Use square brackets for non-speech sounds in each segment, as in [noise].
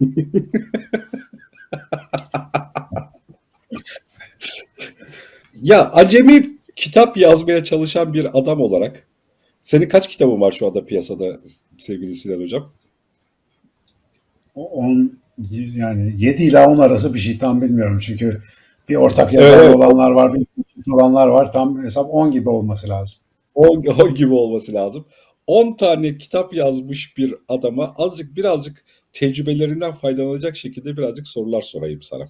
[laughs] Ya acemi kitap yazmaya çalışan bir adam olarak senin kaç kitabın var şu anda piyasada sevgili Sinan Hocam? O 10 yani 7 ila 10 arası bir şey tam bilmiyorum çünkü bir ortak yazar Evet. olanlar var, bir olanlar var. Tam hesap 10 gibi olması lazım. 10, 10 gibi olması lazım. 10 tane kitap yazmış bir adama azıcık birazcık tecrübelerinden faydalanacak şekilde birazcık sorular sorayım sana.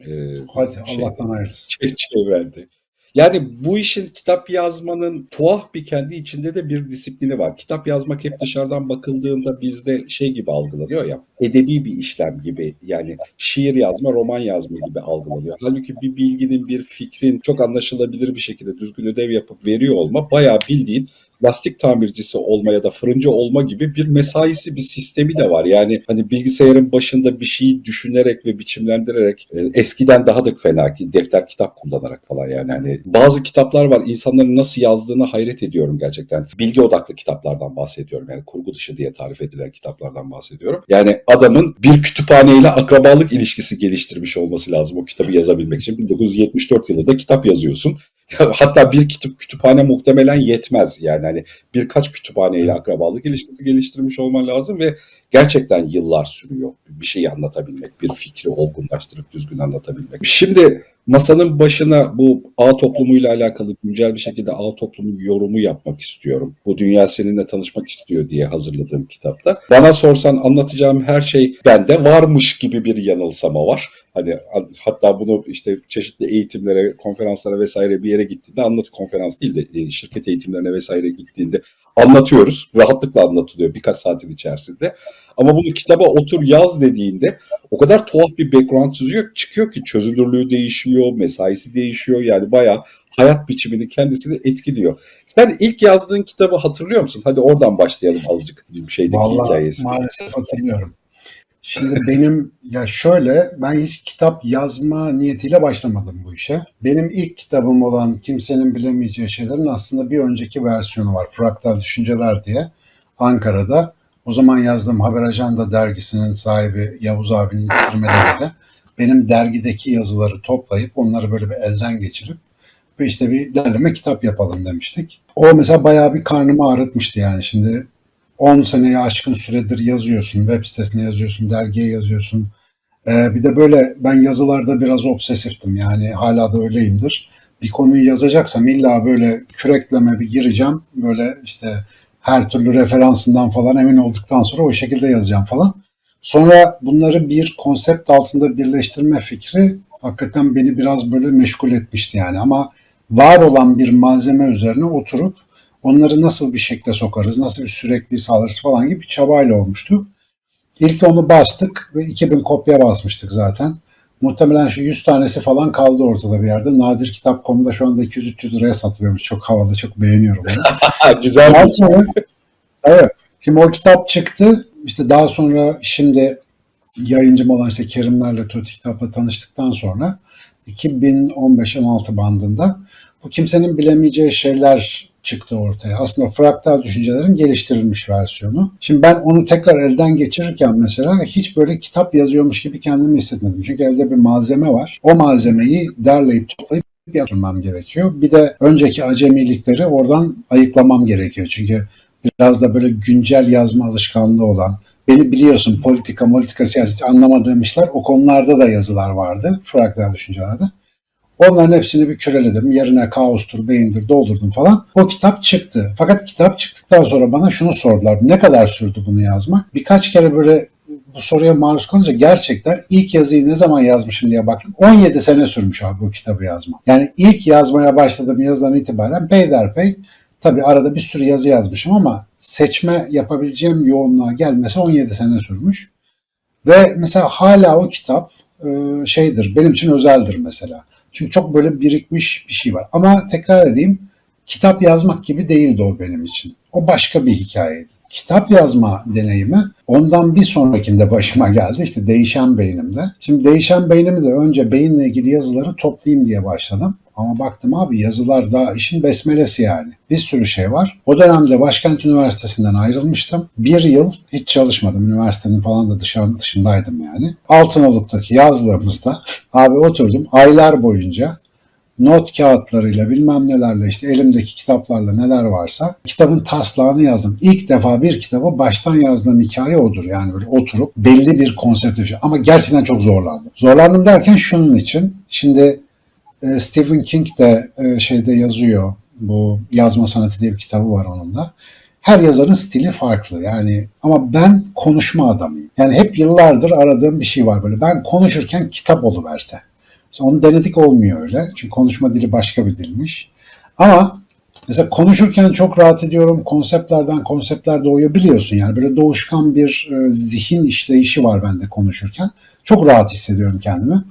Ee, Hadi şey- Allah'tan hayırlısı. Ç- çevrende. Yani bu işin kitap yazmanın tuhaf bir kendi içinde de bir disiplini var. Kitap yazmak hep dışarıdan bakıldığında bizde şey gibi algılanıyor ya. Edebi bir işlem gibi yani şiir yazma, roman yazma gibi algılanıyor. Halbuki bir bilginin, bir fikrin çok anlaşılabilir bir şekilde düzgün ödev yapıp veriyor olma bayağı bildiğin lastik tamircisi olma ya da fırıncı olma gibi bir mesaisi, bir sistemi de var. Yani hani bilgisayarın başında bir şeyi düşünerek ve biçimlendirerek e, eskiden daha da fena ki defter kitap kullanarak falan yani hani bazı kitaplar var insanların nasıl yazdığına hayret ediyorum gerçekten. Bilgi odaklı kitaplardan bahsediyorum yani kurgu dışı diye tarif edilen kitaplardan bahsediyorum. Yani adamın bir kütüphaneyle akrabalık ilişkisi geliştirmiş olması lazım o kitabı yazabilmek için. 1974 yılında kitap yazıyorsun. Hatta bir kitap kütüphane muhtemelen yetmez yani hani birkaç kütüphaneyle akrabalık ilişkisi geliştirmiş olman lazım ve gerçekten yıllar sürüyor bir şeyi anlatabilmek, bir fikri olgunlaştırıp düzgün anlatabilmek. Şimdi masanın başına bu ağ toplumuyla alakalı güncel bir şekilde ağ toplumu yorumu yapmak istiyorum. Bu dünya seninle tanışmak istiyor diye hazırladığım kitapta. Bana sorsan anlatacağım her şey bende varmış gibi bir yanılsama var. Hani hatta bunu işte çeşitli eğitimlere, konferanslara vesaire bir yere gittiğinde anlat konferans değil de e, şirket eğitimlerine vesaire gittiğinde anlatıyoruz. Rahatlıkla anlatılıyor birkaç saatin içerisinde. Ama bunu kitaba otur yaz dediğinde o kadar tuhaf bir background çiziyor, çıkıyor ki çözünürlüğü değişiyor, mesaisi değişiyor. Yani bayağı hayat biçimini kendisini etkiliyor. Sen ilk yazdığın kitabı hatırlıyor musun? Hadi oradan başlayalım azıcık bir şeydeki Vallahi hikayesi. maalesef hatırlıyorum. Şimdi benim ya şöyle ben hiç kitap yazma niyetiyle başlamadım bu işe. Benim ilk kitabım olan Kimsenin Bilemeyeceği Şeylerin aslında bir önceki versiyonu var. Fraktal Düşünceler diye Ankara'da. O zaman yazdığım Haber Ajanda dergisinin sahibi Yavuz abinin ittirmeleriyle benim dergideki yazıları toplayıp onları böyle bir elden geçirip ve işte bir derleme kitap yapalım demiştik. O mesela bayağı bir karnımı ağrıtmıştı yani. Şimdi 10 seneye aşkın süredir yazıyorsun, web sitesine yazıyorsun, dergiye yazıyorsun. Ee, bir de böyle ben yazılarda biraz obsesiftim yani hala da öyleyimdir. Bir konuyu yazacaksam illa böyle kürekleme bir gireceğim. Böyle işte her türlü referansından falan emin olduktan sonra o şekilde yazacağım falan. Sonra bunları bir konsept altında birleştirme fikri hakikaten beni biraz böyle meşgul etmişti yani. Ama var olan bir malzeme üzerine oturup onları nasıl bir şekle sokarız, nasıl bir sürekli sağlarız falan gibi bir çabayla olmuştu. İlk onu bastık ve 2000 kopya basmıştık zaten. Muhtemelen şu 100 tanesi falan kaldı ortada bir yerde. Nadir Kitap.com'da şu anda 200-300 liraya satılıyormuş. Çok havalı, çok beğeniyorum onu. [laughs] Güzel bir sonra, evet. Şimdi o kitap çıktı. İşte daha sonra şimdi yayıncım olan işte Kerimlerle Tuğ Kitap'la tanıştıktan sonra 2015-16 bandında bu kimsenin bilemeyeceği şeyler çıktı ortaya. Aslında fraktal düşüncelerin geliştirilmiş versiyonu. Şimdi ben onu tekrar elden geçirirken mesela hiç böyle kitap yazıyormuş gibi kendimi hissetmedim. Çünkü elde bir malzeme var. O malzemeyi derleyip toplayıp yapmam gerekiyor. Bir de önceki acemilikleri oradan ayıklamam gerekiyor. Çünkü biraz da böyle güncel yazma alışkanlığı olan, beni biliyorsun politika, politika, siyaset anlamadığım işler o konularda da yazılar vardı. Fraktal düşüncelerde. Onların hepsini bir küreledim. Yerine kaostur, beyindir doldurdum falan. O kitap çıktı. Fakat kitap çıktıktan sonra bana şunu sordular. Ne kadar sürdü bunu yazmak? Birkaç kere böyle bu soruya maruz kalınca gerçekten ilk yazıyı ne zaman yazmışım diye baktım. 17 sene sürmüş abi bu kitabı yazmak. Yani ilk yazmaya başladığım yazıdan itibaren peyderpey tabii arada bir sürü yazı yazmışım ama seçme yapabileceğim yoğunluğa gelmesi 17 sene sürmüş. Ve mesela hala o kitap şeydir, benim için özeldir mesela. Çünkü çok böyle birikmiş bir şey var. Ama tekrar edeyim, kitap yazmak gibi değildi o benim için. O başka bir hikayeydi. Kitap yazma deneyimi ondan bir sonrakinde başıma geldi. İşte değişen beynimde. Şimdi değişen beynimi de önce beyinle ilgili yazıları toplayayım diye başladım. Ama baktım abi yazılar daha işin besmelesi yani. Bir sürü şey var. O dönemde Başkent Üniversitesi'nden ayrılmıştım. Bir yıl hiç çalışmadım. Üniversitenin falan da dışan, dışındaydım yani. Altınoluk'taki yazlığımızda abi oturdum aylar boyunca not kağıtlarıyla bilmem nelerle işte elimdeki kitaplarla neler varsa kitabın taslağını yazdım. İlk defa bir kitabı baştan yazdığım hikaye odur. Yani böyle oturup belli bir konsept şey. Ama gerçekten çok zorlandım. Zorlandım derken şunun için. Şimdi Stephen King de e, şeyde yazıyor. Bu yazma sanatı diye bir kitabı var onun da. Her yazarın stili farklı yani ama ben konuşma adamıyım. Yani hep yıllardır aradığım bir şey var böyle. Ben konuşurken kitap oluverse. Mesela onu denedik olmuyor öyle. Çünkü konuşma dili başka bir dilmiş. Ama mesela konuşurken çok rahat ediyorum. Konseptlerden konseptler doğuyor biliyorsun yani. Böyle doğuşkan bir e, zihin işleyişi var bende konuşurken. Çok rahat hissediyorum kendimi.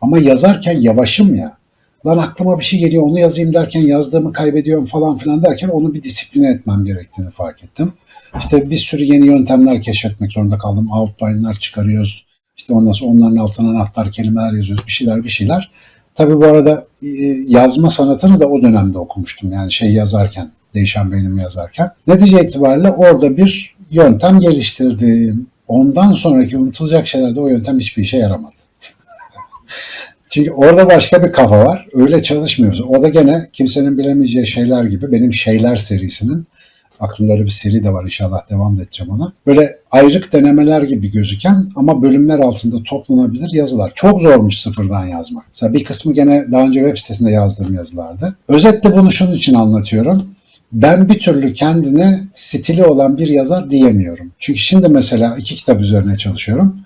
Ama yazarken yavaşım ya. Lan aklıma bir şey geliyor onu yazayım derken yazdığımı kaybediyorum falan filan derken onu bir disipline etmem gerektiğini fark ettim. İşte bir sürü yeni yöntemler keşfetmek zorunda kaldım. Outline'lar çıkarıyoruz. İşte ondan sonra onların altına anahtar kelimeler yazıyoruz. Bir şeyler bir şeyler. Tabii bu arada e, yazma sanatını da o dönemde okumuştum. Yani şey yazarken, değişen beynimi yazarken. Netice itibariyle orada bir yöntem geliştirdim. Ondan sonraki unutulacak şeylerde o yöntem hiçbir işe yaramadı. Çünkü orada başka bir kafa var. Öyle çalışmıyoruz. O da gene kimsenin bilemeyeceği şeyler gibi benim şeyler serisinin aklımda bir seri de var inşallah devam edeceğim ona. Böyle ayrık denemeler gibi gözüken ama bölümler altında toplanabilir yazılar. Çok zormuş sıfırdan yazmak. Mesela bir kısmı gene daha önce web sitesinde yazdığım yazılardı. Özetle bunu şunun için anlatıyorum. Ben bir türlü kendine stili olan bir yazar diyemiyorum. Çünkü şimdi mesela iki kitap üzerine çalışıyorum.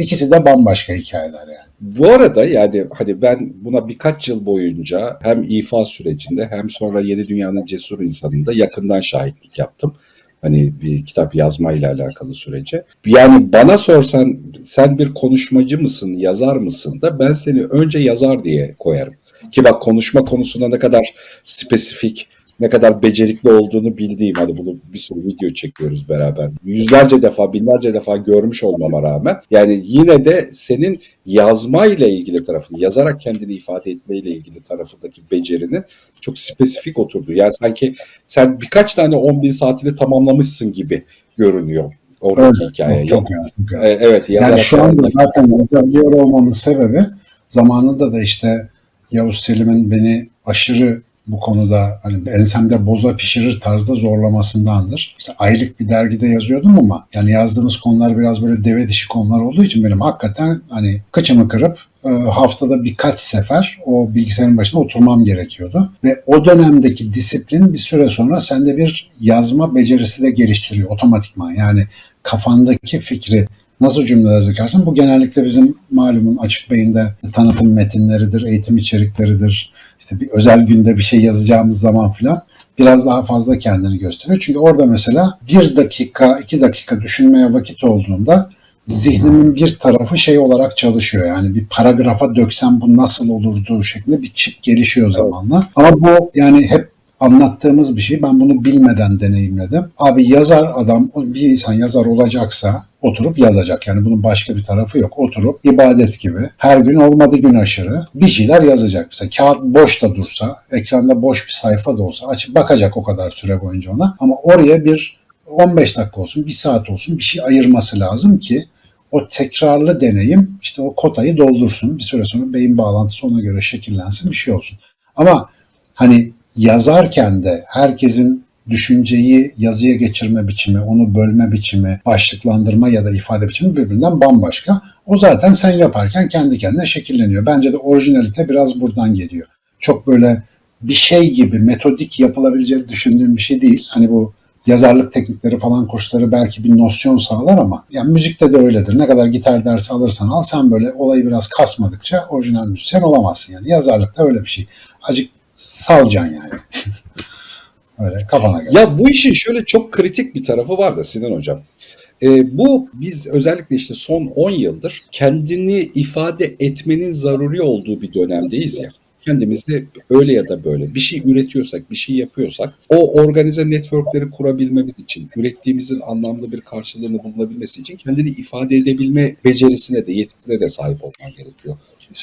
İkisi de bambaşka hikayeler yani. Bu arada yani hani ben buna birkaç yıl boyunca hem ifa sürecinde hem sonra Yeni Dünya'nın cesur insanında yakından şahitlik yaptım. Hani bir kitap yazmayla alakalı sürece. Yani bana sorsan sen bir konuşmacı mısın, yazar mısın da ben seni önce yazar diye koyarım. Ki bak konuşma konusunda ne kadar spesifik, ne kadar becerikli olduğunu bildiğim hani bunu bir sürü video çekiyoruz beraber. Yüzlerce defa, binlerce defa görmüş olmama rağmen yani yine de senin yazmayla ilgili tarafını, yazarak kendini ifade etmeyle ilgili tarafındaki becerinin çok spesifik oturdu. Yani sanki sen birkaç tane 10 bin saatini tamamlamışsın gibi görünüyor oradaki Evet, hikaye. çok. Çok yani. E, Evet, Yani şu anda zaten yazabiliyor olmamın sebebi zamanında da işte Yavuz Selim'in beni aşırı bu konuda hani ensemde boza pişirir tarzda zorlamasındandır. İşte aylık bir dergide yazıyordum ama yani yazdığımız konular biraz böyle deve dişi konular olduğu için benim hakikaten hani kıçımı kırıp e, haftada birkaç sefer o bilgisayarın başına oturmam gerekiyordu. Ve o dönemdeki disiplin bir süre sonra sende bir yazma becerisi de geliştiriyor otomatikman. Yani kafandaki fikri nasıl cümleler dökersin? Bu genellikle bizim malumun açık beyinde tanıtım metinleridir, eğitim içerikleridir. İşte bir özel günde bir şey yazacağımız zaman filan biraz daha fazla kendini gösteriyor. Çünkü orada mesela bir dakika, iki dakika düşünmeye vakit olduğunda zihnimin bir tarafı şey olarak çalışıyor. Yani bir paragrafa döksem bu nasıl olurdu şeklinde bir çip gelişiyor zamanla. Ama bu yani hep anlattığımız bir şey. Ben bunu bilmeden deneyimledim. Abi yazar adam, bir insan yazar olacaksa oturup yazacak. Yani bunun başka bir tarafı yok. Oturup ibadet gibi her gün olmadı gün aşırı bir şeyler yazacak. Mesela kağıt boş da dursa, ekranda boş bir sayfa da olsa açıp bakacak o kadar süre boyunca ona. Ama oraya bir 15 dakika olsun, bir saat olsun bir şey ayırması lazım ki o tekrarlı deneyim işte o kotayı doldursun. Bir süre sonra beyin bağlantısı ona göre şekillensin bir şey olsun. Ama hani yazarken de herkesin düşünceyi yazıya geçirme biçimi, onu bölme biçimi, başlıklandırma ya da ifade biçimi birbirinden bambaşka. O zaten sen yaparken kendi kendine şekilleniyor. Bence de orijinalite biraz buradan geliyor. Çok böyle bir şey gibi metodik yapılabileceğini düşündüğüm bir şey değil. Hani bu yazarlık teknikleri falan kursları belki bir nosyon sağlar ama yani müzikte de öyledir. Ne kadar gitar dersi alırsan al sen böyle olayı biraz kasmadıkça orijinal müzisyen olamazsın yani. Yazarlıkta öyle bir şey. Acık salacaksın yani. [laughs] öyle kafana göre. Ya bu işin şöyle çok kritik bir tarafı var da Sinan Hocam. Ee, bu biz özellikle işte son 10 yıldır kendini ifade etmenin zaruri olduğu bir dönemdeyiz ya. Kendimizi öyle ya da böyle bir şey üretiyorsak, bir şey yapıyorsak o organize networkleri kurabilmemiz için, ürettiğimizin anlamlı bir karşılığını bulunabilmesi için kendini ifade edebilme becerisine de, yetisine de sahip olman gerekiyor.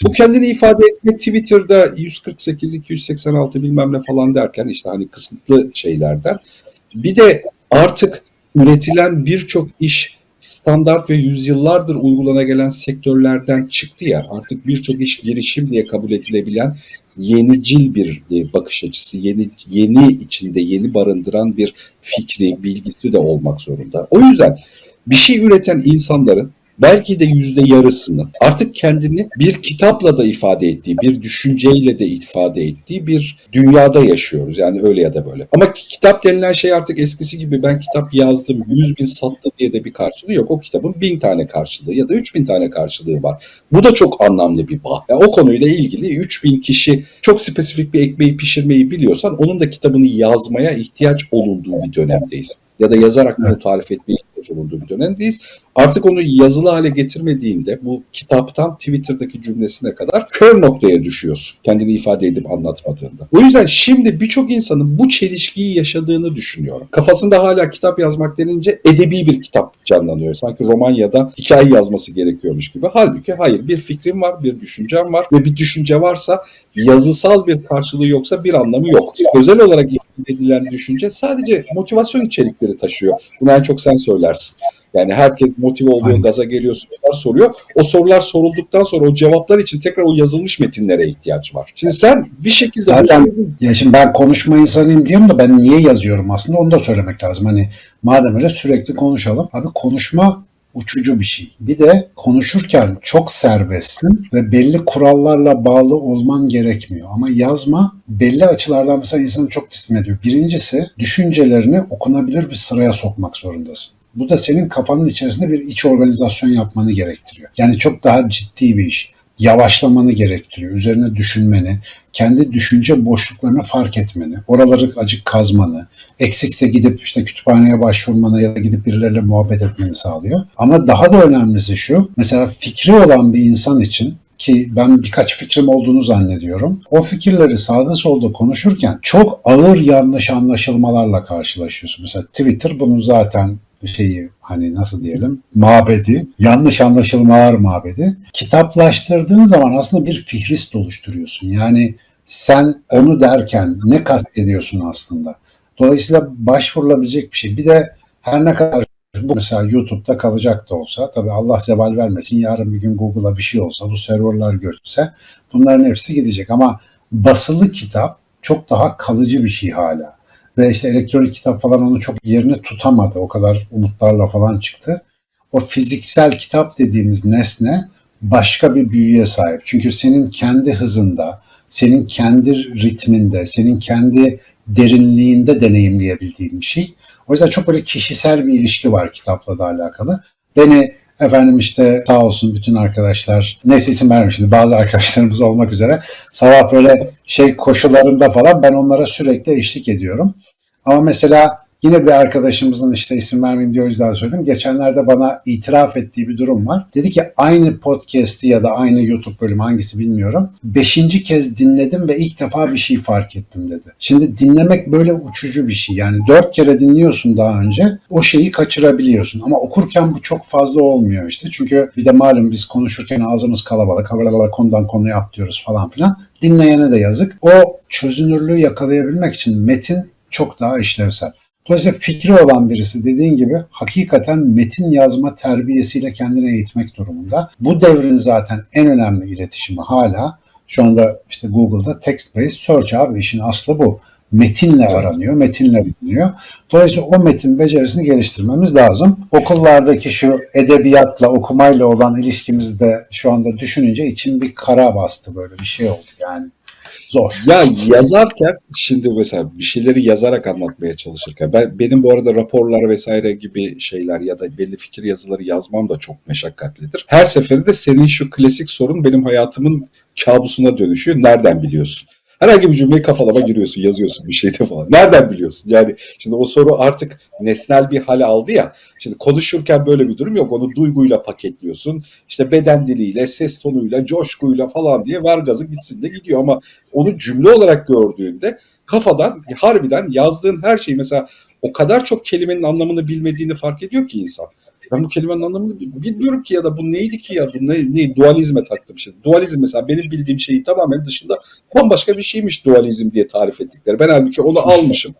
Bu kendini ifade etme Twitter'da 148, 286 bilmem ne falan derken işte hani kısıtlı şeylerden. Bir de artık üretilen birçok iş standart ve yüzyıllardır uygulana gelen sektörlerden çıktı ya artık birçok iş girişim diye kabul edilebilen yenicil bir e, bakış açısı, yeni yeni içinde yeni barındıran bir fikri, bilgisi de olmak zorunda. O yüzden bir şey üreten insanların belki de yüzde yarısını artık kendini bir kitapla da ifade ettiği, bir düşünceyle de ifade ettiği bir dünyada yaşıyoruz. Yani öyle ya da böyle. Ama kitap denilen şey artık eskisi gibi ben kitap yazdım, yüz bin sattı diye de bir karşılığı yok. O kitabın bin tane karşılığı ya da üç bin tane karşılığı var. Bu da çok anlamlı bir bağ. Yani o konuyla ilgili 3000 kişi çok spesifik bir ekmeği pişirmeyi biliyorsan onun da kitabını yazmaya ihtiyaç olunduğu bir dönemdeyiz. Ya da yazarak bunu tarif etmeye ihtiyaç olunduğu bir dönemdeyiz. Artık onu yazılı hale getirmediğinde bu kitaptan Twitter'daki cümlesine kadar kör noktaya düşüyorsun. Kendini ifade edip anlatmadığında. O yüzden şimdi birçok insanın bu çelişkiyi yaşadığını düşünüyorum. Kafasında hala kitap yazmak denince edebi bir kitap canlanıyor. Sanki roman ya da hikaye yazması gerekiyormuş gibi. Halbuki hayır bir fikrim var, bir düşüncem var ve bir düşünce varsa yazısal bir karşılığı yoksa bir anlamı yok. Özel olarak ifade edilen düşünce sadece motivasyon içerikleri taşıyor. Bunu en çok sen söylersin. Yani herkes motive oluyor, Aynen. gaza geliyor, sorular soruyor. O sorular sorulduktan sonra o cevaplar için tekrar o yazılmış metinlere ihtiyaç var. Şimdi sen bir şekilde Zaten- Ya şimdi ben konuşma insanıyım diyorum da ben niye yazıyorum aslında onu da söylemek lazım. Hani madem öyle sürekli konuşalım. Abi konuşma uçucu bir şey. Bir de konuşurken çok serbestsin ve belli kurallarla bağlı olman gerekmiyor. Ama yazma belli açılardan mesela insanı çok disipline ediyor. Birincisi düşüncelerini okunabilir bir sıraya sokmak zorundasın. Bu da senin kafanın içerisinde bir iç organizasyon yapmanı gerektiriyor. Yani çok daha ciddi bir iş. Yavaşlamanı gerektiriyor. Üzerine düşünmeni, kendi düşünce boşluklarını fark etmeni, oraları acık kazmanı, eksikse gidip işte kütüphaneye başvurmanı ya da gidip birileriyle muhabbet etmeni sağlıyor. Ama daha da önemlisi şu, mesela fikri olan bir insan için ki ben birkaç fikrim olduğunu zannediyorum. O fikirleri sağda solda konuşurken çok ağır yanlış anlaşılmalarla karşılaşıyorsun. Mesela Twitter bunun zaten şeyi hani nasıl diyelim mabedi, yanlış anlaşılmalar mabedi. Kitaplaştırdığın zaman aslında bir fihrist oluşturuyorsun. Yani sen onu derken ne kastediyorsun aslında? Dolayısıyla başvurulabilecek bir şey. Bir de her ne kadar bu mesela YouTube'da kalacak da olsa tabii Allah zeval vermesin yarın bir gün Google'a bir şey olsa bu serverlar göçse bunların hepsi gidecek ama basılı kitap çok daha kalıcı bir şey hala. Ve işte elektronik kitap falan onu çok yerini tutamadı. O kadar umutlarla falan çıktı. O fiziksel kitap dediğimiz nesne başka bir büyüye sahip. Çünkü senin kendi hızında, senin kendi ritminde, senin kendi derinliğinde deneyimleyebildiğin bir şey. O yüzden çok böyle kişisel bir ilişki var kitapla da alakalı. Beni efendim işte sağ olsun bütün arkadaşlar. Neyse isim şimdi bazı arkadaşlarımız olmak üzere. Sabah böyle şey koşularında falan ben onlara sürekli eşlik ediyorum. Ama mesela yine bir arkadaşımızın işte isim vermeyeyim diye o yüzden söyledim. Geçenlerde bana itiraf ettiği bir durum var. Dedi ki aynı podcast'i ya da aynı YouTube bölümü hangisi bilmiyorum. Beşinci kez dinledim ve ilk defa bir şey fark ettim dedi. Şimdi dinlemek böyle uçucu bir şey. Yani dört kere dinliyorsun daha önce o şeyi kaçırabiliyorsun. Ama okurken bu çok fazla olmuyor işte. Çünkü bir de malum biz konuşurken ağzımız kalabalık. Havalara konudan konuya atlıyoruz falan filan. Dinleyene de yazık. O çözünürlüğü yakalayabilmek için metin çok daha işlevsel. Dolayısıyla fikri olan birisi dediğin gibi hakikaten metin yazma terbiyesiyle kendini eğitmek durumunda. Bu devrin zaten en önemli iletişimi hala şu anda işte Google'da text-based search abi işin aslı bu. Metinle Evet. aranıyor, metinle biliniyor. Dolayısıyla o metin becerisini geliştirmemiz lazım. Okullardaki şu edebiyatla, okumayla olan ilişkimizi de şu anda düşününce içim bir kara bastı böyle bir şey oldu yani. Zor. Ya yazarken şimdi mesela bir şeyleri yazarak anlatmaya çalışırken ben benim bu arada raporlar vesaire gibi şeyler ya da belli fikir yazıları yazmam da çok meşakkatlidir. Her seferinde senin şu klasik sorun benim hayatımın kabusuna dönüşüyor. Nereden biliyorsun? Herhangi bir cümleyi kafalama giriyorsun, yazıyorsun bir şeyde falan. Nereden biliyorsun? Yani şimdi o soru artık nesnel bir hal aldı ya. Şimdi konuşurken böyle bir durum yok. Onu duyguyla paketliyorsun. İşte beden diliyle, ses tonuyla, coşkuyla falan diye ver gazı gitsin de gidiyor. Ama onu cümle olarak gördüğünde kafadan harbiden yazdığın her şey mesela o kadar çok kelimenin anlamını bilmediğini fark ediyor ki insan. Ben bu kelimenin anlamını bi- bilmiyorum ki ya da bu neydi ki ya bu ne, ne dualizme taktım şey. Dualizm mesela benim bildiğim şeyin tamamen dışında bambaşka bir şeymiş dualizm diye tarif ettikleri. Ben halbuki onu almışım.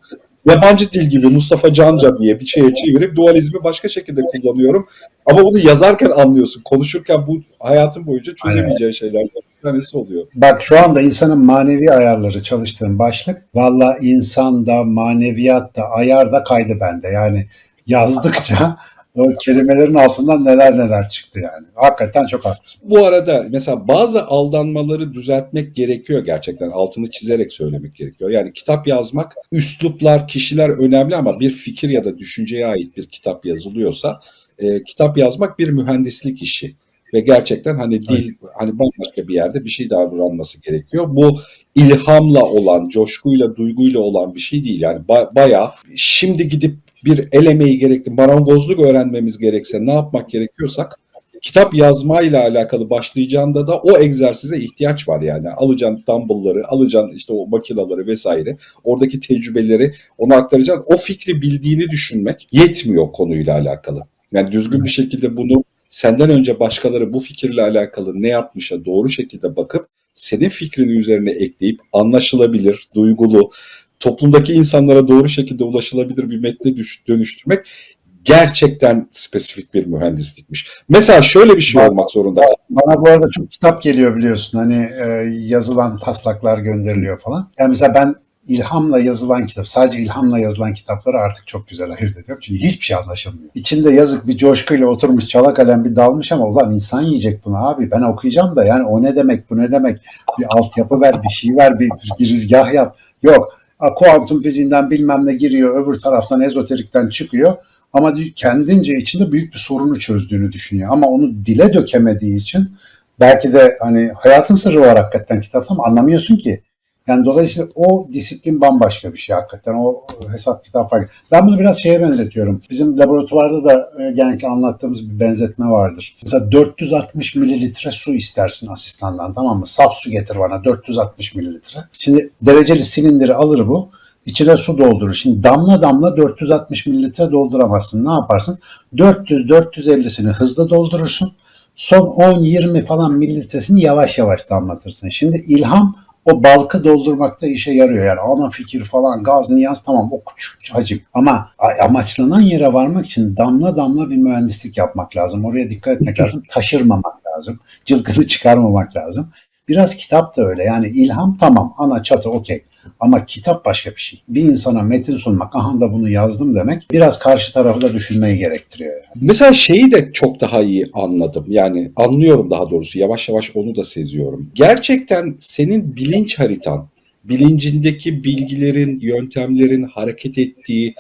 Yabancı dil gibi Mustafa Canca diye bir şeye çevirip dualizmi başka şekilde kullanıyorum. Ama bunu yazarken anlıyorsun. Konuşurken bu hayatın boyunca çözemeyeceğin şeylerden bir tanesi oluyor. Bak şu anda insanın manevi ayarları çalıştığım başlık. Valla insanda, maneviyatta, ayarda kaydı bende. Yani yazdıkça o kelimelerin altından neler neler çıktı yani. Hakikaten çok haklısın. Bu arada mesela bazı aldanmaları düzeltmek gerekiyor gerçekten. Altını çizerek söylemek gerekiyor. Yani kitap yazmak, üsluplar, kişiler önemli ama bir fikir ya da düşünceye ait bir kitap yazılıyorsa e, kitap yazmak bir mühendislik işi. Ve gerçekten hani dil hani bambaşka bir yerde bir şey davranması gerekiyor. Bu ilhamla olan, coşkuyla, duyguyla olan bir şey değil. Yani ba- bayağı şimdi gidip bir el emeği gerekli, marangozluk öğrenmemiz gerekse ne yapmak gerekiyorsak kitap yazmayla alakalı başlayacağında da o egzersize ihtiyaç var yani. Alacaksın dumbbell'ları, alacaksın işte o makinaları vesaire. Oradaki tecrübeleri ona aktaracaksın. O fikri bildiğini düşünmek yetmiyor konuyla alakalı. Yani düzgün bir şekilde bunu senden önce başkaları bu fikirle alakalı ne yapmışa doğru şekilde bakıp senin fikrini üzerine ekleyip anlaşılabilir, duygulu, toplumdaki insanlara doğru şekilde ulaşılabilir bir metne dönüştürmek gerçekten spesifik bir mühendislikmiş. Mesela şöyle bir şey olmak zorunda. Bana bu arada çok kitap geliyor biliyorsun. Hani e, yazılan taslaklar gönderiliyor falan. Yani mesela ben ilhamla yazılan kitap, sadece ilhamla yazılan kitapları artık çok güzel ayırt ediyorum. Çünkü hiçbir şey anlaşılmıyor. İçinde yazık bir coşkuyla oturmuş çala kalem bir dalmış ama ulan insan yiyecek bunu abi. Ben okuyacağım da yani o ne demek, bu ne demek? Bir altyapı ver, bir şey ver, bir, bir girizgah yap. Yok. Kuantum fiziğinden bilmem ne giriyor, öbür taraftan ezoterikten çıkıyor. Ama kendince içinde büyük bir sorunu çözdüğünü düşünüyor. Ama onu dile dökemediği için belki de hani hayatın sırrı var hakikaten kitapta ama anlamıyorsun ki. Yani dolayısıyla o disiplin bambaşka bir şey hakikaten. O hesap kitap farklı. Ben bunu biraz şeye benzetiyorum. Bizim laboratuvarda da e, genellikle anlattığımız bir benzetme vardır. Mesela 460 mililitre su istersin asistandan tamam mı? Saf su getir bana 460 mililitre. Şimdi dereceli silindiri alır bu. İçine su doldurur. Şimdi damla damla 460 mililitre dolduramazsın. Ne yaparsın? 400-450'sini hızlı doldurursun. Son 10-20 falan mililitresini yavaş yavaş damlatırsın. Şimdi ilham o balkı doldurmakta işe yarıyor. Yani ana fikir falan, gaz, niyaz tamam o küçük hacim. Ama amaçlanan yere varmak için damla damla bir mühendislik yapmak lazım. Oraya dikkat etmek lazım. Taşırmamak lazım. Cılkını çıkarmamak lazım. Biraz kitap da öyle. Yani ilham tamam ana çatı okey. Ama kitap başka bir şey. Bir insana metin sunmak, aha da bunu yazdım demek biraz karşı tarafı da düşünmeyi gerektiriyor. Yani. Mesela şeyi de çok daha iyi anladım. Yani anlıyorum daha doğrusu. Yavaş yavaş onu da seziyorum. Gerçekten senin bilinç haritan, bilincindeki bilgilerin, yöntemlerin hareket ettiği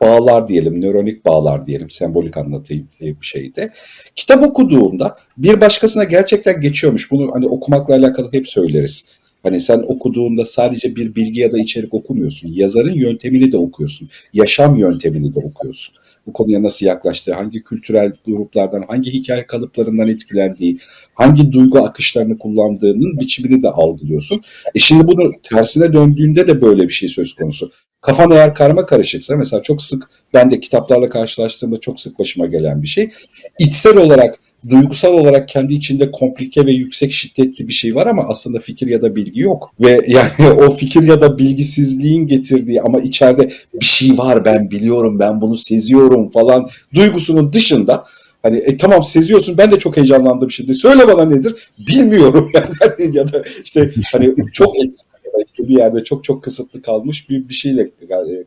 bağlar diyelim, nöronik bağlar diyelim, sembolik anlatayım e, bir şeyde. Kitap okuduğunda bir başkasına gerçekten geçiyormuş. Bunu hani okumakla alakalı hep söyleriz. Hani sen okuduğunda sadece bir bilgi ya da içerik okumuyorsun. Yazarın yöntemini de okuyorsun. Yaşam yöntemini de okuyorsun. Bu konuya nasıl yaklaştığı, hangi kültürel gruplardan, hangi hikaye kalıplarından etkilendiği, hangi duygu akışlarını kullandığının biçimini de algılıyorsun. E şimdi bunu tersine döndüğünde de böyle bir şey söz konusu. Kafan eğer karma karışıksa mesela çok sık ben de kitaplarla karşılaştığımda çok sık başıma gelen bir şey. İçsel olarak duygusal olarak kendi içinde komplike ve yüksek şiddetli bir şey var ama aslında fikir ya da bilgi yok. Ve [laughs] yani o fikir ya da bilgisizliğin getirdiği ama içeride bir şey var ben biliyorum ben bunu seziyorum falan duygusunun dışında Hani e, tamam seziyorsun ben de çok heyecanlandım şimdi. Söyle bana nedir? Bilmiyorum [laughs] yani ya da işte hani çok eksik işte bir yerde çok çok kısıtlı kalmış bir bir şeyle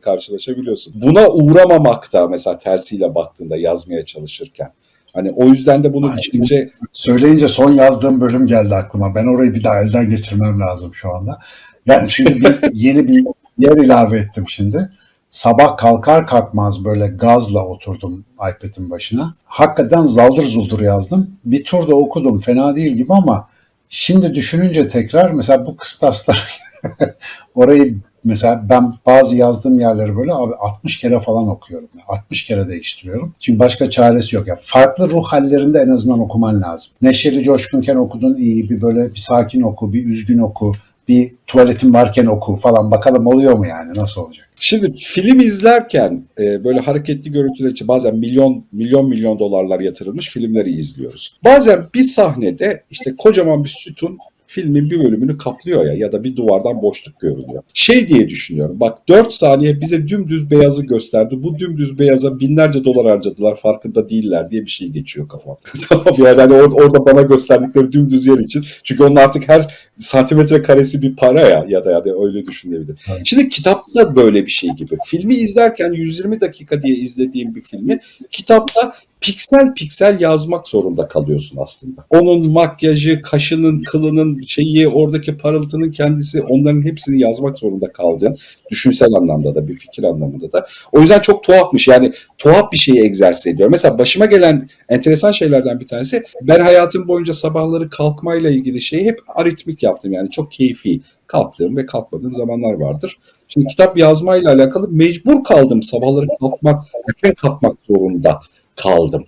karşılaşabiliyorsun. Buna uğramamak da mesela tersiyle baktığında yazmaya çalışırken. Hani o yüzden de bunu ciddice Söyleyince son yazdığım bölüm geldi aklıma. Ben orayı bir daha elden geçirmem lazım şu anda. Yani şimdi bir, [laughs] yeni bir yer ilave ettim şimdi. Sabah kalkar kalkmaz böyle gazla oturdum iPad'in başına. Hakikaten zaldır zuldur yazdım. Bir turda okudum fena değil gibi ama şimdi düşününce tekrar mesela bu kıstaslar [laughs] Orayı mesela ben bazı yazdığım yerleri böyle abi 60 kere falan okuyorum. 60 kere değiştiriyorum. Çünkü başka çaresi yok. ya farklı ruh hallerinde en azından okuman lazım. Neşeli coşkunken okudun iyi, bir böyle bir sakin oku, bir üzgün oku, bir tuvaletin varken oku falan bakalım oluyor mu yani nasıl olacak? Şimdi film izlerken e, böyle hareketli görüntüler için bazen milyon milyon milyon dolarlar yatırılmış filmleri izliyoruz. Bazen bir sahnede işte kocaman bir sütun filmin bir bölümünü kaplıyor ya ya da bir duvardan boşluk görünüyor. Şey diye düşünüyorum bak 4 saniye bize dümdüz beyazı gösterdi. Bu dümdüz beyaza binlerce dolar harcadılar farkında değiller diye bir şey geçiyor kafam. [laughs] tamam yani hani or- orada bana gösterdikleri dümdüz yer için. Çünkü onun artık her santimetre karesi bir para ya ya da ya da öyle düşünülebilir. Evet. Şimdi kitapta böyle bir şey gibi. Filmi izlerken 120 dakika diye izlediğim bir filmi kitapta piksel piksel yazmak zorunda kalıyorsun aslında. Onun makyajı, kaşının, kılının şeyi, oradaki parıltının kendisi onların hepsini yazmak zorunda kaldığın düşünsel anlamda da bir fikir anlamında da. O yüzden çok tuhafmış. Yani tuhaf bir şeyi egzersiz ediyor. Mesela başıma gelen enteresan şeylerden bir tanesi ben hayatım boyunca sabahları kalkmayla ilgili şeyi hep aritmik yaptım. Yani çok keyfi kalktığım ve kalkmadığım zamanlar vardır. Şimdi kitap yazmayla alakalı mecbur kaldım sabahları kalkmak, erken kalkmak zorunda kaldım.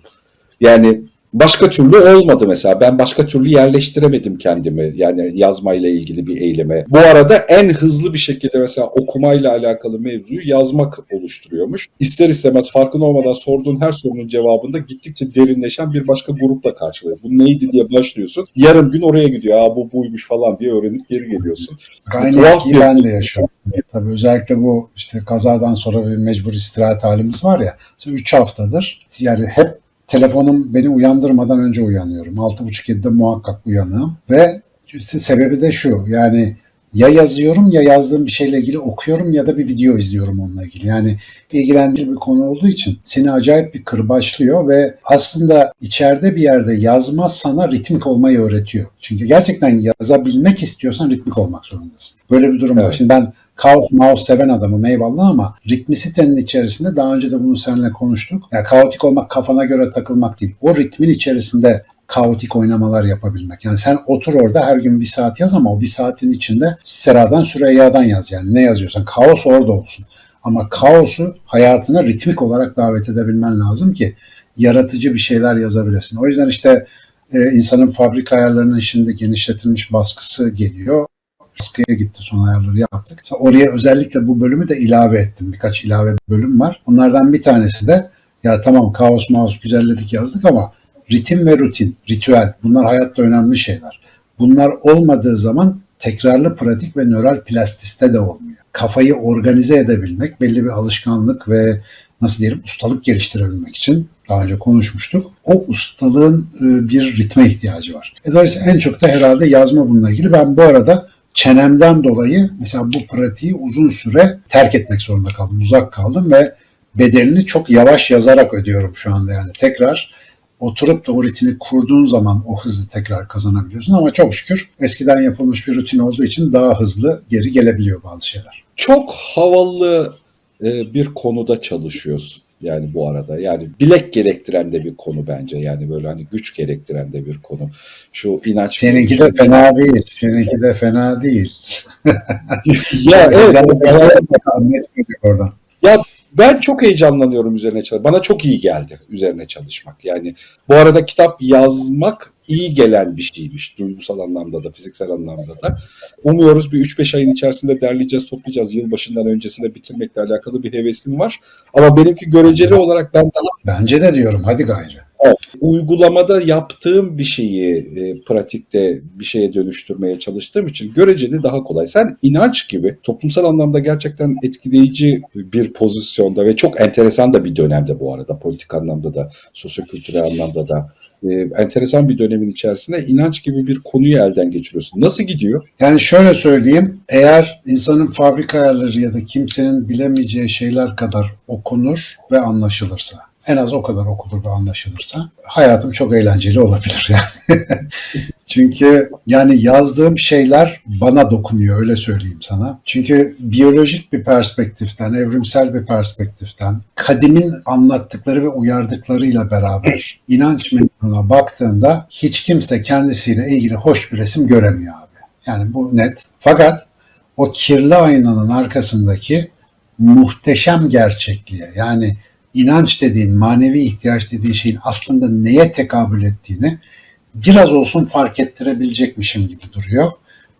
Yani başka türlü olmadı mesela. Ben başka türlü yerleştiremedim kendimi. Yani yazmayla ilgili bir eyleme. Bu arada en hızlı bir şekilde mesela okumayla alakalı mevzuyu yazmak oluşturuyormuş. İster istemez farkında olmadan sorduğun her sorunun cevabında gittikçe derinleşen bir başka grupla karşılıyor. Bu neydi diye başlıyorsun. Yarım gün oraya gidiyor. Aa bu buymuş falan diye öğrenip geri geliyorsun. Aynı etkiyi ben de yaşıyorum. Tabii özellikle bu işte kazadan sonra bir mecbur istirahat halimiz var ya. 3 haftadır yani hep telefonum beni uyandırmadan önce uyanıyorum. 6.30-7'de muhakkak uyanığım ve sebebi de şu yani ya yazıyorum ya yazdığım bir şeyle ilgili okuyorum ya da bir video izliyorum onunla ilgili. Yani ilgilendirici bir konu olduğu için seni acayip bir kırbaçlıyor ve aslında içeride bir yerde yazma sana ritmik olmayı öğretiyor. Çünkü gerçekten yazabilmek istiyorsan ritmik olmak zorundasın. Böyle bir durum var. Evet. Şimdi ben kaos mouse seven adamım eyvallah ama ritmisitenin içerisinde daha önce de bunu seninle konuştuk. Ya kaotik olmak kafana göre takılmak değil. O ritmin içerisinde kaotik oynamalar yapabilmek. Yani sen otur orada her gün bir saat yaz ama o bir saatin içinde Sera'dan Süreyya'dan yaz yani ne yazıyorsan. Kaos orada olsun. Ama kaosu hayatına ritmik olarak davet edebilmen lazım ki yaratıcı bir şeyler yazabilesin. O yüzden işte e, insanın fabrika ayarlarının şimdi genişletilmiş baskısı geliyor. Baskıya gitti son ayarları yaptık. Mesela oraya özellikle bu bölümü de ilave ettim. Birkaç ilave bölüm var. Onlardan bir tanesi de ya tamam kaos mouse güzelledik yazdık ama ritim ve rutin, ritüel bunlar hayatta önemli şeyler. Bunlar olmadığı zaman tekrarlı pratik ve nöral plastiste de olmuyor. Kafayı organize edebilmek, belli bir alışkanlık ve nasıl diyelim ustalık geliştirebilmek için daha önce konuşmuştuk. O ustalığın e, bir ritme ihtiyacı var. E, dolayısıyla en çok da herhalde yazma bununla ilgili. Ben bu arada çenemden dolayı mesela bu pratiği uzun süre terk etmek zorunda kaldım. Uzak kaldım ve bedelini çok yavaş yazarak ödüyorum şu anda yani. Tekrar oturup da o rutini kurduğun zaman o hızı tekrar kazanabiliyorsun ama çok şükür eskiden yapılmış bir rutin olduğu için daha hızlı geri gelebiliyor bazı şeyler. Çok havalı e, bir konuda çalışıyorsun. Yani bu arada yani bilek gerektiren de bir konu bence. Yani böyle hani güç gerektiren de bir konu. Şu inanç. Seninki de fena değil. Seninki de fena değil. [laughs] ya evet. Oradan. Ben çok heyecanlanıyorum üzerine çalışmak. Bana çok iyi geldi üzerine çalışmak. Yani bu arada kitap yazmak iyi gelen bir şeymiş. Duygusal anlamda da, fiziksel anlamda da. Umuyoruz bir 3-5 ayın içerisinde derleyeceğiz, toplayacağız. Yılbaşından öncesinde bitirmekle alakalı bir hevesim var. Ama benimki göreceli olarak ben daha Bence de diyorum hadi gayrı. Uygulamada yaptığım bir şeyi e, pratikte bir şeye dönüştürmeye çalıştığım için göreceli daha kolay. Sen inanç gibi toplumsal anlamda gerçekten etkileyici bir pozisyonda ve çok enteresan da bir dönemde bu arada politik anlamda da sosyokültürel anlamda da e, enteresan bir dönemin içerisinde inanç gibi bir konuyu elden geçiriyorsun. Nasıl gidiyor? Yani şöyle söyleyeyim, eğer insanın fabrika ayarları ya da kimsenin bilemeyeceği şeyler kadar okunur ve anlaşılırsa, en az o kadar okunur ve anlaşılırsa hayatım çok eğlenceli olabilir [laughs] yani. Çünkü yani yazdığım şeyler bana dokunuyor öyle söyleyeyim sana. Çünkü biyolojik bir perspektiften, evrimsel bir perspektiften, kadimin anlattıkları ve uyardıklarıyla beraber inanç mevzuna baktığında hiç kimse kendisiyle ilgili hoş bir resim göremiyor abi. Yani bu net. Fakat o kirli aynanın arkasındaki muhteşem gerçekliğe yani inanç dediğin, manevi ihtiyaç dediğin şeyin aslında neye tekabül ettiğini biraz olsun fark ettirebilecekmişim gibi duruyor.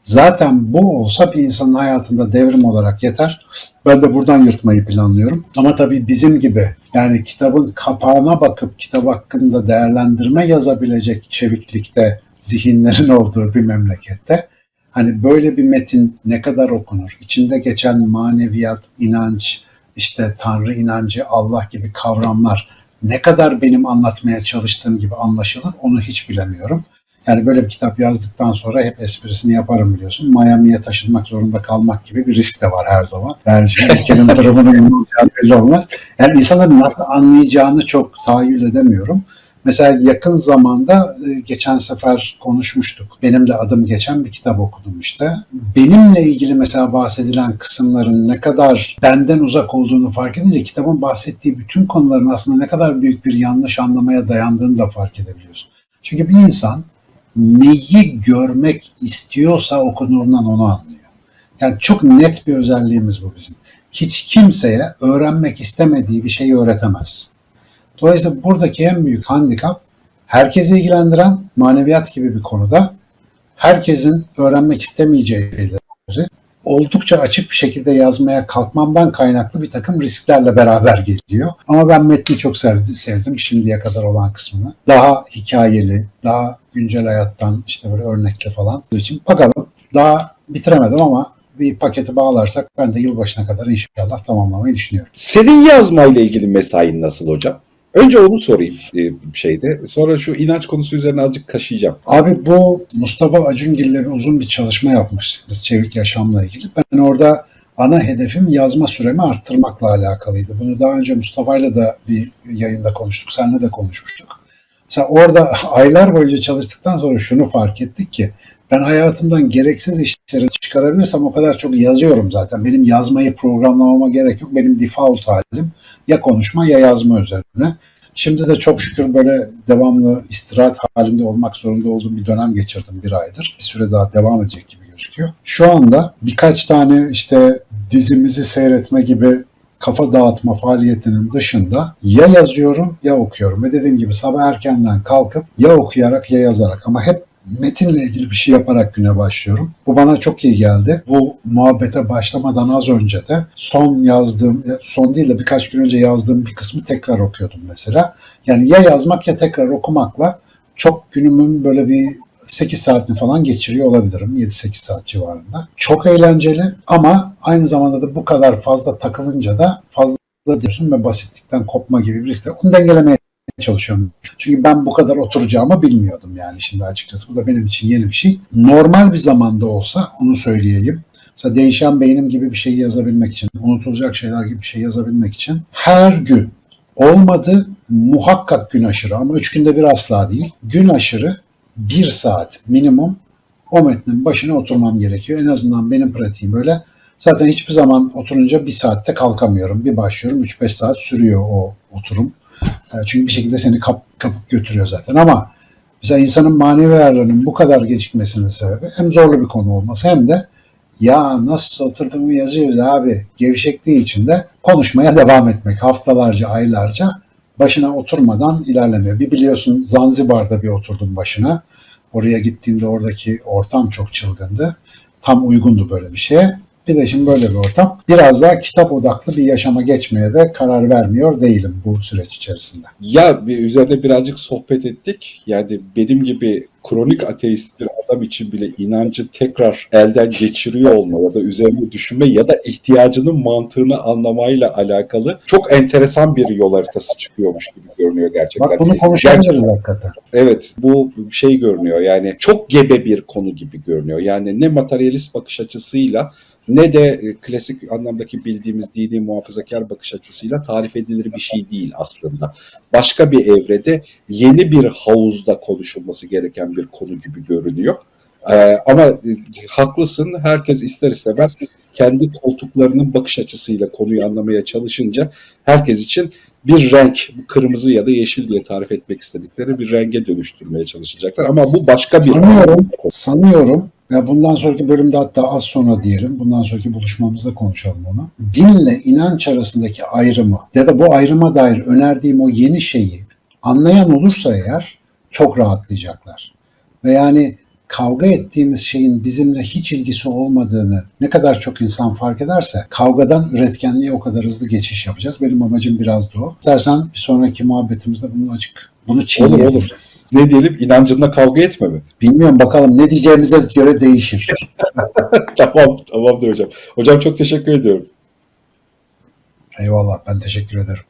Zaten bu olsa bir insanın hayatında devrim olarak yeter. Ben de buradan yırtmayı planlıyorum. Ama tabii bizim gibi yani kitabın kapağına bakıp kitap hakkında değerlendirme yazabilecek çeviklikte zihinlerin [laughs] olduğu bir memlekette hani böyle bir metin ne kadar okunur? İçinde geçen maneviyat, inanç, işte Tanrı inancı, Allah gibi kavramlar ne kadar benim anlatmaya çalıştığım gibi anlaşılır onu hiç bilemiyorum. Yani böyle bir kitap yazdıktan sonra hep esprisini yaparım biliyorsun. Miami'ye taşınmak zorunda kalmak gibi bir risk de var her zaman. Yani şimdi ülkenin [laughs] olacağı belli olmaz. Yani insanların nasıl anlayacağını çok tahayyül edemiyorum. Mesela yakın zamanda e, geçen sefer konuşmuştuk. Benim de adım geçen bir kitap okudum işte. Benimle ilgili mesela bahsedilen kısımların ne kadar benden uzak olduğunu fark edince kitabın bahsettiği bütün konuların aslında ne kadar büyük bir yanlış anlamaya dayandığını da fark edebiliyorsun. Çünkü bir insan neyi görmek istiyorsa okunurundan onu anlıyor. Yani çok net bir özelliğimiz bu bizim. Hiç kimseye öğrenmek istemediği bir şeyi öğretemezsin. Dolayısıyla buradaki en büyük handikap herkesi ilgilendiren maneviyat gibi bir konuda herkesin öğrenmek istemeyeceği şeyleri oldukça açık bir şekilde yazmaya kalkmamdan kaynaklı bir takım risklerle beraber geliyor. Ama ben metni çok sevdim, şimdiye kadar olan kısmını. Daha hikayeli, daha güncel hayattan işte böyle örnekle falan. Onun için bakalım daha bitiremedim ama bir paketi bağlarsak ben de yılbaşına kadar inşallah tamamlamayı düşünüyorum. Senin yazmayla ilgili mesain nasıl hocam? Önce onu sorayım e, şeyde. Sonra şu inanç konusu üzerine azıcık kaşıyacağım. Abi bu Mustafa Acungil'le uzun bir çalışma yapmıştık biz çevik yaşamla ilgili. Ben orada ana hedefim yazma süremi arttırmakla alakalıydı. Bunu daha önce Mustafa'yla da bir yayında konuştuk, seninle de konuşmuştuk. Mesela orada [laughs] aylar boyunca çalıştıktan sonra şunu fark ettik ki ben hayatımdan gereksiz işleri çıkarabilirsem o kadar çok yazıyorum zaten. Benim yazmayı programlamama gerek yok. Benim default halim ya konuşma ya yazma üzerine. Şimdi de çok şükür böyle devamlı istirahat halinde olmak zorunda olduğum bir dönem geçirdim bir aydır. Bir süre daha devam edecek gibi gözüküyor. Şu anda birkaç tane işte dizimizi seyretme gibi kafa dağıtma faaliyetinin dışında ya yazıyorum ya okuyorum. Ve dediğim gibi sabah erkenden kalkıp ya okuyarak ya yazarak ama hep metinle ilgili bir şey yaparak güne başlıyorum. Bu bana çok iyi geldi. Bu muhabbete başlamadan az önce de son yazdığım, son değil de birkaç gün önce yazdığım bir kısmı tekrar okuyordum mesela. Yani ya yazmak ya tekrar okumakla çok günümün böyle bir 8 saatini falan geçiriyor olabilirim. 7-8 saat civarında. Çok eğlenceli ama aynı zamanda da bu kadar fazla takılınca da fazla diyorsun ve basitlikten kopma gibi bir risk. Onu dengelemeye çalışıyorum. Çünkü ben bu kadar oturacağımı bilmiyordum yani şimdi açıkçası. Bu da benim için yeni bir şey. Normal bir zamanda olsa onu söyleyeyim. Mesela değişen beynim gibi bir şey yazabilmek için, unutulacak şeyler gibi bir şey yazabilmek için her gün olmadı muhakkak gün aşırı ama üç günde bir asla değil. Gün aşırı bir saat minimum o metnin başına oturmam gerekiyor. En azından benim pratiğim böyle. Zaten hiçbir zaman oturunca bir saatte kalkamıyorum. Bir başlıyorum 3-5 saat sürüyor o oturum. E, Çünkü bir şekilde seni kap, kapıp götürüyor zaten ama mesela insanın manevi ayarlarının bu kadar gecikmesinin sebebi hem zorlu bir konu olması hem de ya nasıl oturduğumu yazıyoruz abi gevşekliği için de konuşmaya [laughs] devam etmek haftalarca aylarca başına oturmadan ilerlemiyor. Bir biliyorsun Zanzibar'da bir oturdum başına. Oraya gittiğimde oradaki ortam çok çılgındı. Tam uygundu böyle bir şeye. Bir de şimdi böyle bir ortam. Biraz daha kitap odaklı bir yaşama geçmeye de karar vermiyor değilim bu süreç içerisinde. Ya bir üzerine birazcık sohbet ettik. Yani benim gibi kronik ateist bir adam için bile inancı tekrar elden geçiriyor olma ya da üzerine düşünme ya da ihtiyacının mantığını anlamayla alakalı çok enteresan bir yol haritası çıkıyormuş gibi görünüyor gerçekten. Bak bunu konuşabiliriz hakikaten. Evet bu şey görünüyor yani çok gebe bir konu gibi görünüyor. Yani ne materyalist bakış açısıyla ne de e, klasik anlamdaki bildiğimiz dini muhafazakar bakış açısıyla tarif edilir bir şey değil aslında. Başka bir evrede yeni bir havuzda konuşulması gereken bir konu gibi görünüyor. Ee, ama e, haklısın herkes ister istemez kendi koltuklarının bakış açısıyla konuyu anlamaya çalışınca herkes için bir renk, kırmızı ya da yeşil diye tarif etmek istedikleri bir renge dönüştürmeye çalışacaklar. Ama bu başka bir Sanıyorum, sanıyorum Ya bundan sonraki bölümde hatta az sonra diyelim, bundan sonraki buluşmamızda konuşalım onu. Dinle inanç arasındaki ayrımı ya da bu ayrıma dair önerdiğim o yeni şeyi anlayan olursa eğer çok rahatlayacaklar. Ve yani kavga ettiğimiz şeyin bizimle hiç ilgisi olmadığını ne kadar çok insan fark ederse kavgadan üretkenliğe o kadar hızlı geçiş yapacağız. Benim amacım biraz da o. İstersen bir sonraki muhabbetimizde bunu açık bunu Olur çiğneyebiliriz. olur. Ne diyelim inancınla kavga etme mi? Bilmiyorum bakalım ne diyeceğimize göre değişir. [laughs] tamam tamamdır hocam. Hocam çok teşekkür ediyorum. Eyvallah ben teşekkür ederim.